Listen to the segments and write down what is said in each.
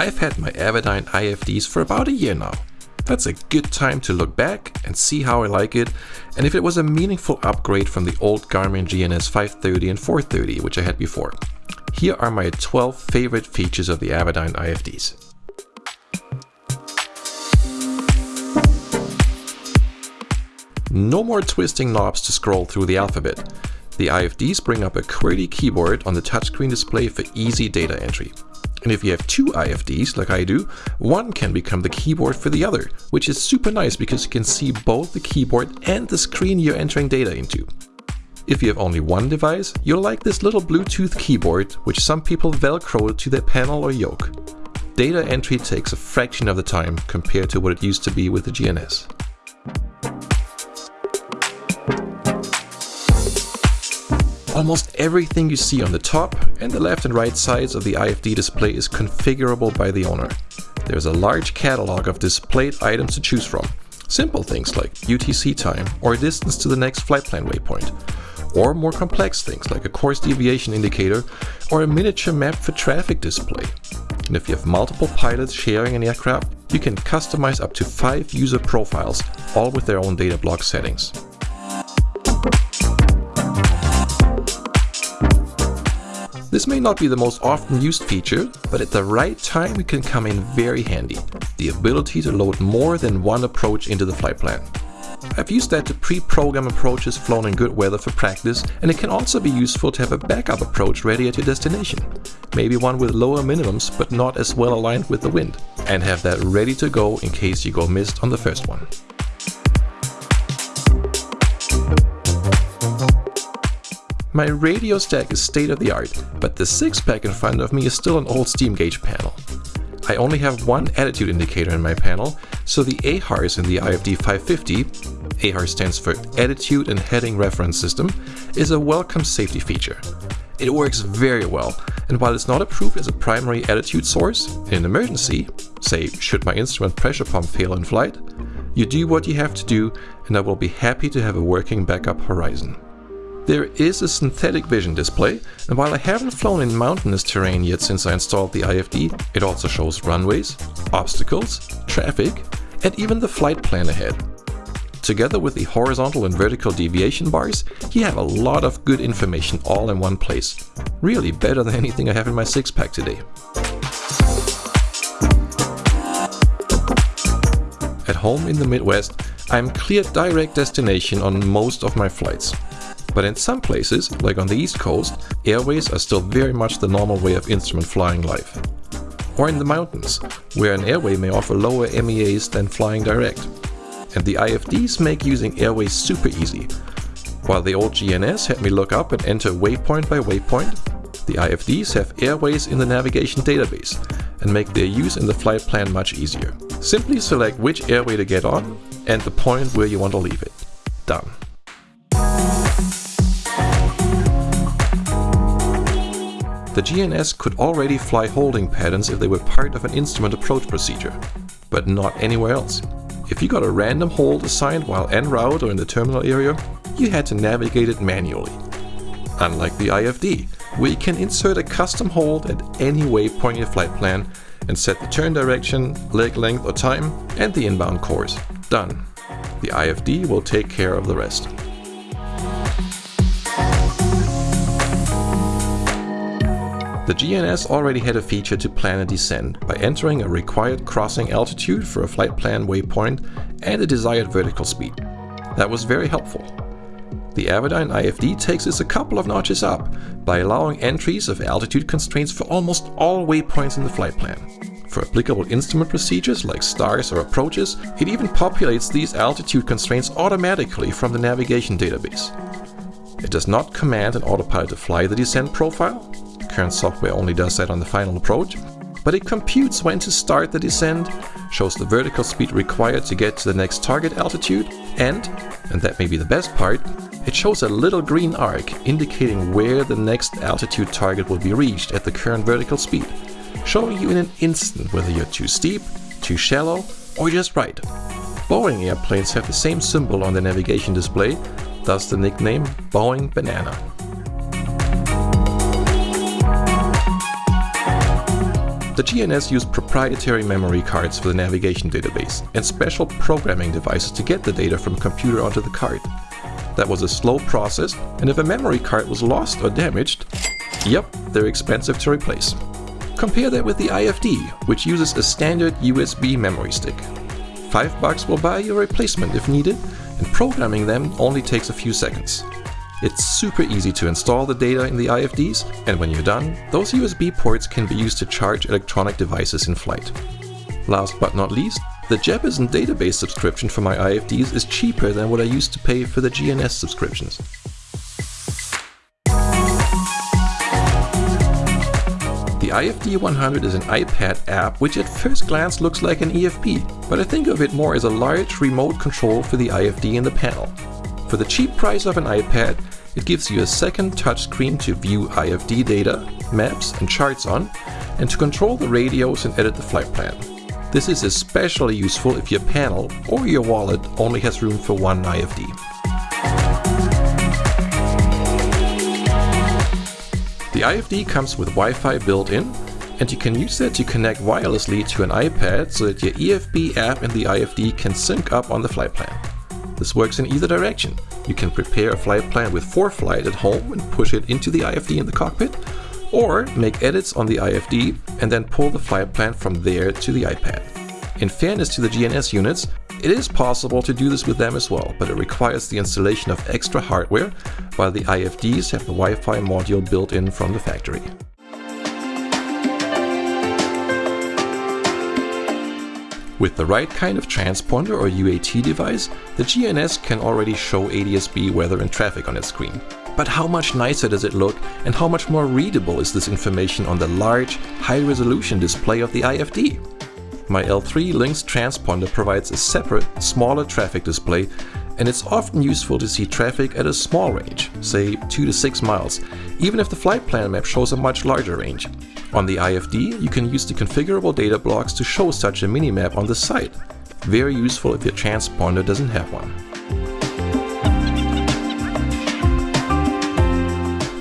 I've had my Avidyne IFDs for about a year now. That's a good time to look back and see how I like it and if it was a meaningful upgrade from the old Garmin GNS 530 and 430 which I had before. Here are my 12 favorite features of the Avidyne IFDs. No more twisting knobs to scroll through the alphabet. The IFDs bring up a QWERTY keyboard on the touchscreen display for easy data entry. And if you have two IFDs, like I do, one can become the keyboard for the other, which is super nice because you can see both the keyboard and the screen you're entering data into. If you have only one device, you'll like this little Bluetooth keyboard, which some people velcro to their panel or yoke. Data entry takes a fraction of the time compared to what it used to be with the GNS. Almost everything you see on the top and the left and right sides of the IFD display is configurable by the owner. There's a large catalog of displayed items to choose from. Simple things like UTC time or distance to the next flight plan waypoint. Or more complex things like a course deviation indicator or a miniature map for traffic display. And if you have multiple pilots sharing an aircraft, you can customize up to 5 user profiles, all with their own data block settings. This may not be the most often used feature, but at the right time it can come in very handy. The ability to load more than one approach into the flight plan. I've used that to pre-program approaches flown in good weather for practice, and it can also be useful to have a backup approach ready at your destination. Maybe one with lower minimums but not as well aligned with the wind, and have that ready to go in case you go missed on the first one. My radio stack is state of the art, but the 6-pack in front of me is still an old steam gauge panel. I only have one attitude indicator in my panel, so the AHRS in the IFD 550, AHR stands for Attitude and Heading Reference System, is a welcome safety feature. It works very well, and while it's not approved as a primary attitude source, in an emergency, say should my instrument pressure pump fail in flight, you do what you have to do and I will be happy to have a working backup horizon. There is a synthetic vision display, and while I haven't flown in mountainous terrain yet since I installed the IFD, it also shows runways, obstacles, traffic, and even the flight plan ahead. Together with the horizontal and vertical deviation bars, you have a lot of good information all in one place. Really better than anything I have in my 6-pack today. At home in the Midwest, I'm clear direct destination on most of my flights. But in some places, like on the East Coast, airways are still very much the normal way of instrument flying life. Or in the mountains, where an airway may offer lower MEAs than flying direct. And the IFDs make using airways super easy. While the old GNS had me look up and enter waypoint by waypoint, the IFDs have airways in the navigation database and make their use in the flight plan much easier. Simply select which airway to get on and the point where you want to leave it. Done. The GNS could already fly holding patterns if they were part of an instrument approach procedure, but not anywhere else. If you got a random hold assigned while en route or in the terminal area, you had to navigate it manually. Unlike the IFD, you can insert a custom hold at any waypoint in your flight plan and set the turn direction, leg length or time, and the inbound course. Done. The IFD will take care of the rest. The GNS already had a feature to plan a descent by entering a required crossing altitude for a flight plan waypoint and a desired vertical speed. That was very helpful. The Avidyne IFD takes this a couple of notches up by allowing entries of altitude constraints for almost all waypoints in the flight plan. For applicable instrument procedures like stars or approaches, it even populates these altitude constraints automatically from the navigation database. It does not command an autopilot to fly the descent profile, current software only does that on the final approach, but it computes when to start the descent, shows the vertical speed required to get to the next target altitude, and, and that may be the best part, it shows a little green arc indicating where the next altitude target will be reached at the current vertical speed, showing you in an instant whether you're too steep, too shallow, or just right. Boeing airplanes have the same symbol on the navigation display, thus the nickname Boeing Banana. The GNS used proprietary memory cards for the navigation database and special programming devices to get the data from a computer onto the card. That was a slow process, and if a memory card was lost or damaged, yep, they're expensive to replace. Compare that with the IFD, which uses a standard USB memory stick. 5 bucks will buy you a replacement if needed, and programming them only takes a few seconds. It's super easy to install the data in the IFDs, and when you're done, those USB ports can be used to charge electronic devices in flight. Last but not least, the Jeppesen database subscription for my IFDs is cheaper than what I used to pay for the GNS subscriptions. The IFD 100 is an iPad app which at first glance looks like an EFB, but I think of it more as a large remote control for the IFD in the panel. For the cheap price of an iPad, it gives you a second touchscreen to view IFD data, maps and charts on, and to control the radios and edit the flight plan. This is especially useful if your panel or your wallet only has room for one IFD. The IFD comes with Wi-Fi built in and you can use that to connect wirelessly to an iPad so that your EFB app and the IFD can sync up on the flight plan. This works in either direction. You can prepare a flight plan with ForeFlight at home and push it into the IFD in the cockpit, or make edits on the IFD and then pull the flight plan from there to the iPad. In fairness to the GNS units, it is possible to do this with them as well, but it requires the installation of extra hardware, while the IFDs have the Wi-Fi module built in from the factory. With the right kind of transponder or UAT device, the GNS can already show ADSB weather and traffic on its screen. But how much nicer does it look and how much more readable is this information on the large, high-resolution display of the IFD? My L3 Lynx transponder provides a separate, smaller traffic display and it's often useful to see traffic at a small range, say 2 to 6 miles, even if the flight plan map shows a much larger range. On the IFD, you can use the configurable data blocks to show such a minimap on the site. Very useful if your transponder doesn't have one.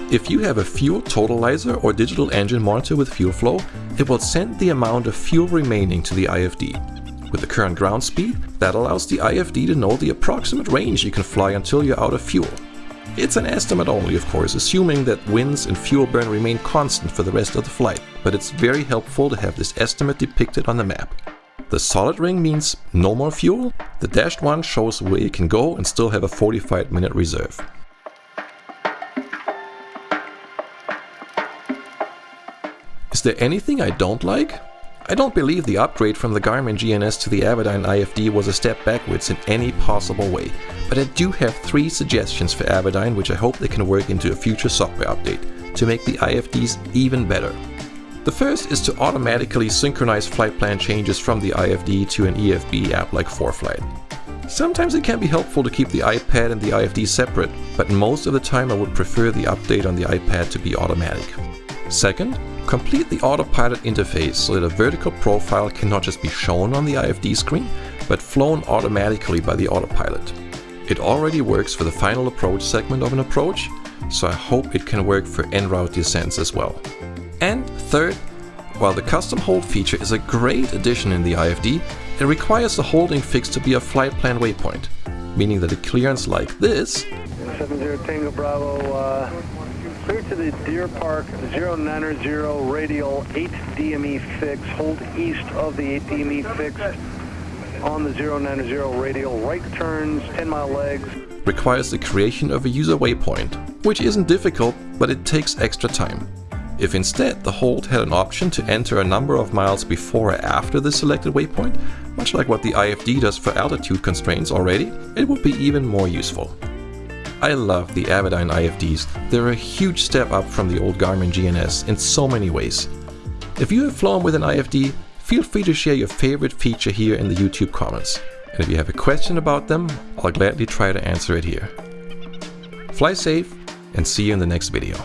If you have a fuel totalizer or digital engine monitor with fuel flow, it will send the amount of fuel remaining to the IFD. With the current ground speed, that allows the IFD to know the approximate range you can fly until you're out of fuel. It's an estimate only, of course, assuming that winds and fuel burn remain constant for the rest of the flight, but it's very helpful to have this estimate depicted on the map. The solid ring means no more fuel, the dashed one shows where you can go and still have a 45 minute reserve. Is there anything I don't like? I don't believe the upgrade from the Garmin GNS to the Avidyne IFD was a step backwards in any possible way, but I do have three suggestions for Avidyne which I hope they can work into a future software update to make the IFDs even better. The first is to automatically synchronize flight plan changes from the IFD to an EFB app like ForeFlight. Sometimes it can be helpful to keep the iPad and the IFD separate, but most of the time I would prefer the update on the iPad to be automatic. Second, Complete the autopilot interface so that a vertical profile cannot just be shown on the IFD screen, but flown automatically by the autopilot. It already works for the final approach segment of an approach, so I hope it can work for en route descents as well. And third, while the custom hold feature is a great addition in the IFD, it requires the holding fix to be a flight plan waypoint, meaning that a clearance like this 70 Tango Bravo, uh, clear to the Deer Park 090 radial 8 DME fix, hold east of the 8 DME fix on the 090 radial, right turns, 10 mile legs. Requires the creation of a user waypoint, which isn't difficult, but it takes extra time. If instead the hold had an option to enter a number of miles before or after the selected waypoint, much like what the IFD does for altitude constraints already, it would be even more useful. I love the Avidyne IFDs. They're a huge step up from the old Garmin GNS in so many ways. If you have flown with an IFD, feel free to share your favorite feature here in the YouTube comments. And if you have a question about them, I'll gladly try to answer it here. Fly safe and see you in the next video.